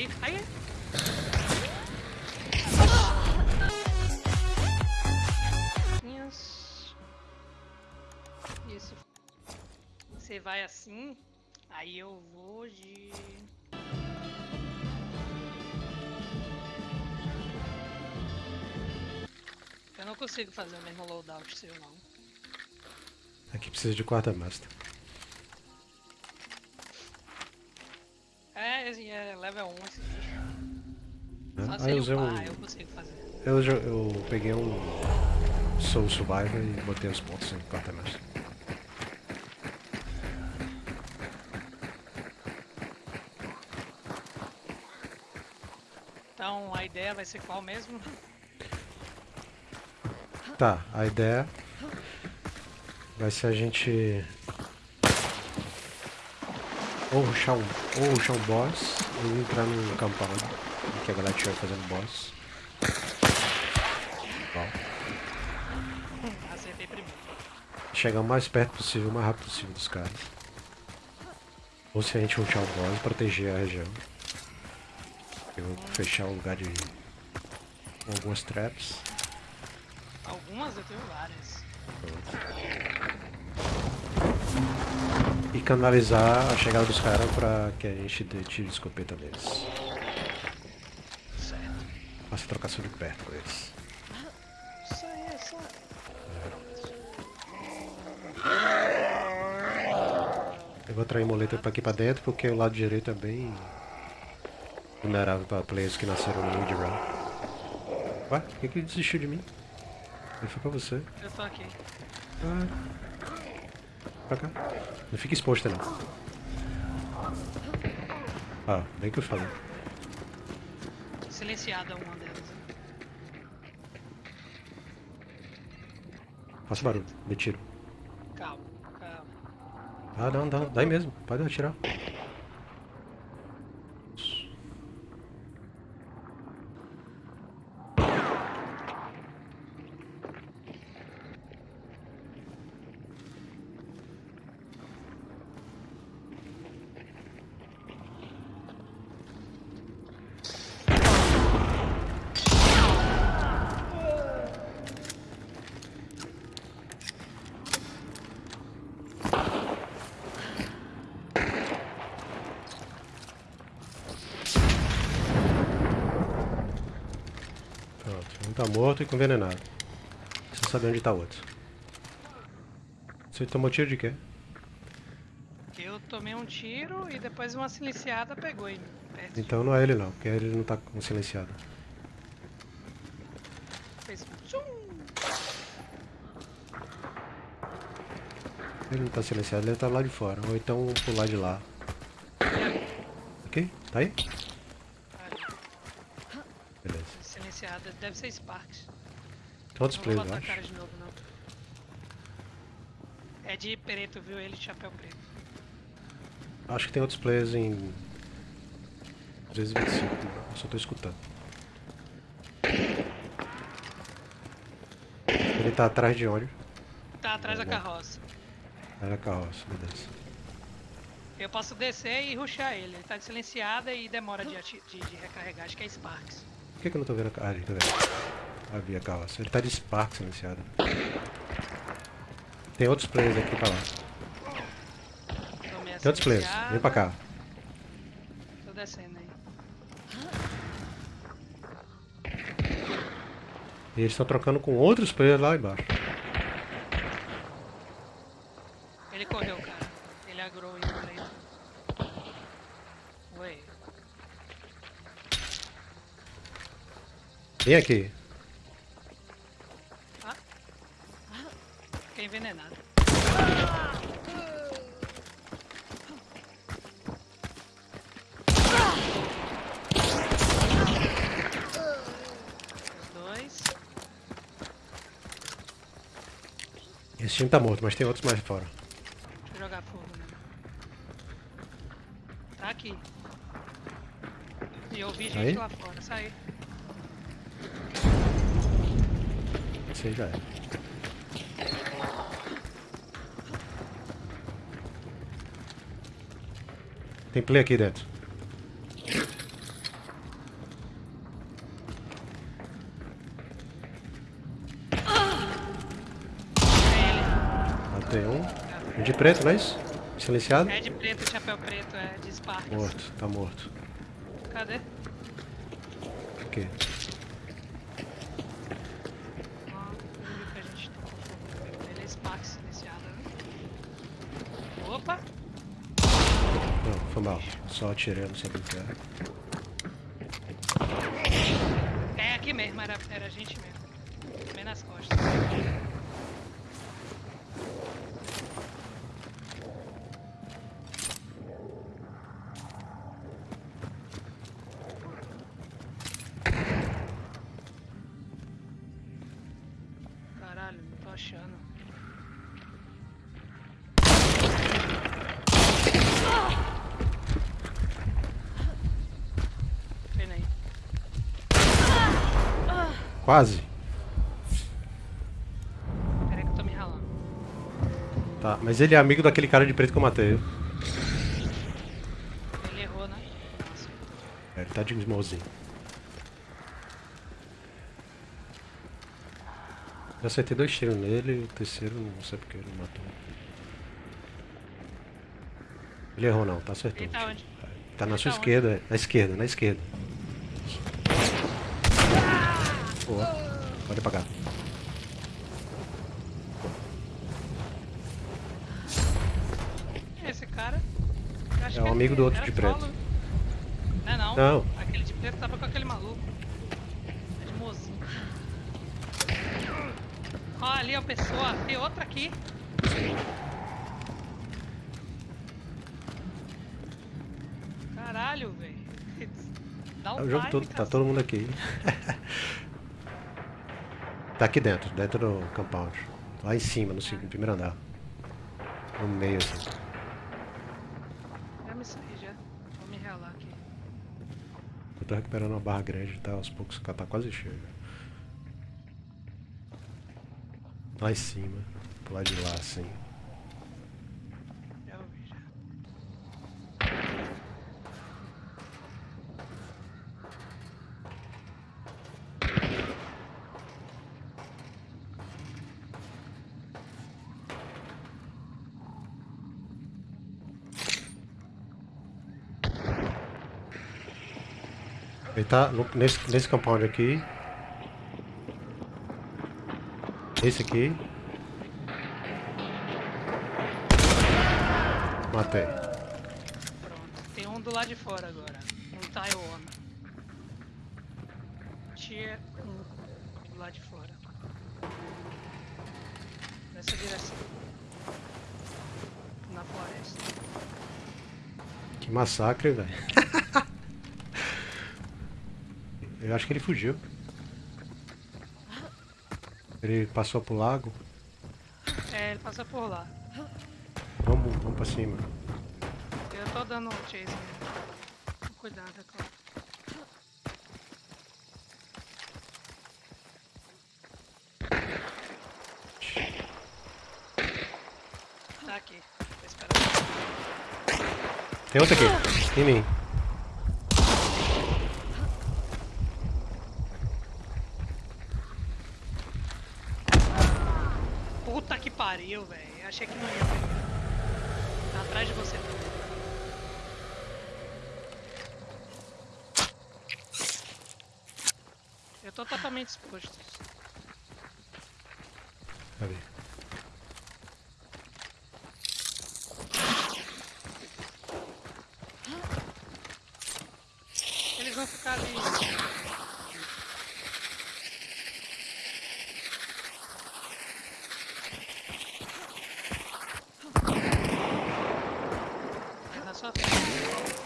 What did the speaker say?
Aí, aí. Isso. Você vai assim, aí eu vou de. Eu não consigo fazer o mesmo loadout seu não. Aqui precisa de quartermaster. É, level 1 esse bicho. Né? Só Aí sem eu upar um. eu consigo fazer. Eu, eu peguei um Soul Survivor e botei os pontos em quartermaster. Então a ideia vai ser qual mesmo? Tá, a ideia vai ser a gente ou rushar um, ou rushar um boss ou entrar num em que a galera estiver fazendo boss. Bom, Acertei primeiro. chegar o mais perto possível, o mais rápido possível dos caras. Ou se a gente rushar o boss, proteger a região. Eu vou fechar o lugar de com algumas traps. Algumas eu tenho várias. E canalizar a chegada dos caras pra que a gente dê tiro de escopeta neles. Faça trocação de perto com eles. Eu vou trair moleta pra aqui pra dentro porque o lado direito é bem vulnerável pra players que nasceram no mid round. Ué, por que, que ele desistiu de mim? Ele foi pra você. Eu tô aqui. Ah. Pra cá. Não fica exposto não. Ah, bem que eu falei. Silenciada uma delas. Faça barulho, dê tiro. Calma, calma. Ah, não, dá, dá aí mesmo. Pode atirar. Pronto, um tá morto e com envenenado. Você sabe onde tá o outro. Você tomou tiro de quê? Eu tomei um tiro e depois uma silenciada pegou ele. Então não é ele não, porque ele não tá com silenciado. Fez um. Ele não tá silenciado, ele tá lá de fora. Ou então lá de lá. Ok? Tá aí? Ali, Beleza. Silenciada. Deve ser Sparks. Botar a acho. cara de novo, não. É de preto, viu? Ele de chapéu preto. Acho que tem outros players em 325, eu só tô escutando. Ele tá atrás de onde? Tá atrás da Bom. carroça. Era a carroça, beleza. Eu posso descer e ruxar ele. Ele tá de silenciada e demora de, de, de recarregar. Acho que é Sparks. Por que, que eu não tô vendo a carroça? Ah, ali, tá vendo? Ah, vi a carroça. Ele tá de Spark silenciado. Tem outros players aqui pra lá. Tem outros players, vem pra cá. Tô descendo aí. E eles estão trocando com outros players lá embaixo. Ele correu, cara. Ele agrou preto. Oi. Vem aqui. Ah. Fiquei envenenado. Dois. Esse time tá morto, mas tem outros mais fora. Deixa eu jogar fogo nele. Tá aqui. E eu vi gente Aí? lá fora. Sai. Isso aí já é. Tem play aqui dentro. Matei um. Um de preto, não é isso? Silenciado? É de preto, chapéu preto, é de Sparks. Morto, tá morto. Cadê? Aqui. Foi mal. Só atirei, não sabia o que era. É aqui mesmo, era, era a gente mesmo. Bem nas costas. Quase. Peraí que eu tô me ralando. Tá, mas ele é amigo daquele cara de preto que eu matei. Ele errou, né? Nossa. É, ele tá de smallzinho. Eu acertei dois tiros nele e o terceiro não sei porque ele matou. Ele errou não, tá acertando. Ele tá onde? Tá na Ele sua tá esquerda, é. na esquerda, na esquerda. Pode apagar. Esse cara. É um amigo do outro de preto. solo. Não, é não. Não. Aquele de preto tava com aquele maluco. É de mozinho. Ó, ali a pessoa. Tem outra aqui. Caralho, velho. Dá um É o jogo todo, tá todo mundo aqui. tá aqui dentro, dentro do compound. Lá em cima, no, no primeiro andar. No meio assim. Já me saí já. Vou me relar aqui. Eu tô recuperando uma barra grande, tá aos poucos, tá quase cheio. Lá em cima, pro lado de lá assim. Já ouvi já. Ele tá no- nesse, nesse compound aqui. Esse aqui. Matei. Pronto. Tem um do lado de fora agora. Um Taiwan. Tier 1 do lado de fora. Nessa direção. Na floresta. Que massacre, velho. Eu acho que ele fugiu. Ele passou pro lago. É, ele passa por lá. Vamos, vamos pra cima. Eu tô dando um chase nele. Cuidado, é claro. Tá aqui. Tô esperando. Tem outro aqui. Em mim. Puta que pariu, velho. Achei que não ia pegar. Tá atrás de você também. Eu tô totalmente exposto. Cadê? はは